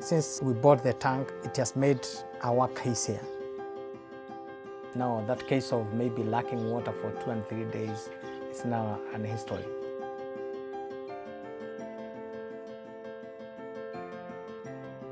Since we bought the tank, it has made our work easier. Now that case of maybe lacking water for two and three days is now an history.